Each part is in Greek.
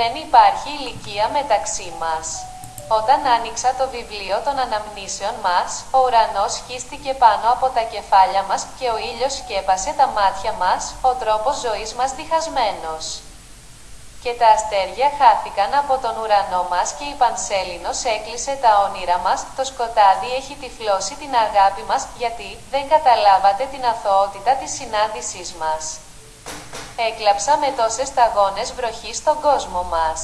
Δεν υπάρχει ηλικία μεταξύ μας. Όταν άνοιξα το βιβλίο των αναμνήσεων μας, ο ουρανός χύστηκε πάνω από τα κεφάλια μας και ο ήλιος σκέπασε τα μάτια μας, ο τρόπος ζωής μας διχασμένος. Και τα αστέρια χάθηκαν από τον ουρανό μας και η Πανσέλινος έκλεισε τα όνειρα μας, το σκοτάδι έχει τυφλώσει την αγάπη μας, γιατί δεν καταλάβατε την αθωότητα της συνάντησής μας. Έκλαψα με τόσες σταγόνες βροχής στον κόσμο μας.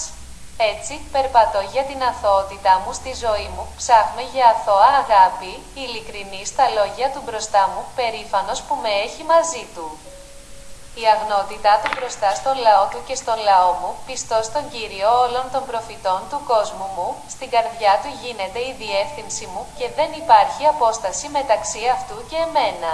Έτσι, περπατώ για την αθωότητά μου στη ζωή μου, ψάχνω για αθώα αγάπη, ειλικρινή στα λόγια του μπροστά μου, περήφανος που με έχει μαζί του. Η αγνότητά του μπροστά στο λαό του και στον λαό μου, πιστός στον Κύριο όλων των προφητών του κόσμου μου, στην καρδιά του γίνεται η διεύθυνση μου και δεν υπάρχει απόσταση μεταξύ αυτού και εμένα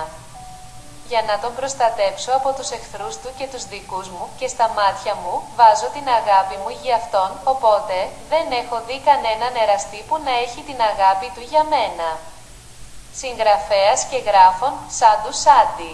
για να τον προστατέψω από τους εχθρούς του και τους δικούς μου και στα μάτια μου βάζω την αγάπη μου για αυτόν, οπότε δεν έχω δει κανέναν εραστή που να έχει την αγάπη του για μένα. Συγγραφέας και γράφων, σαν του Σάντι.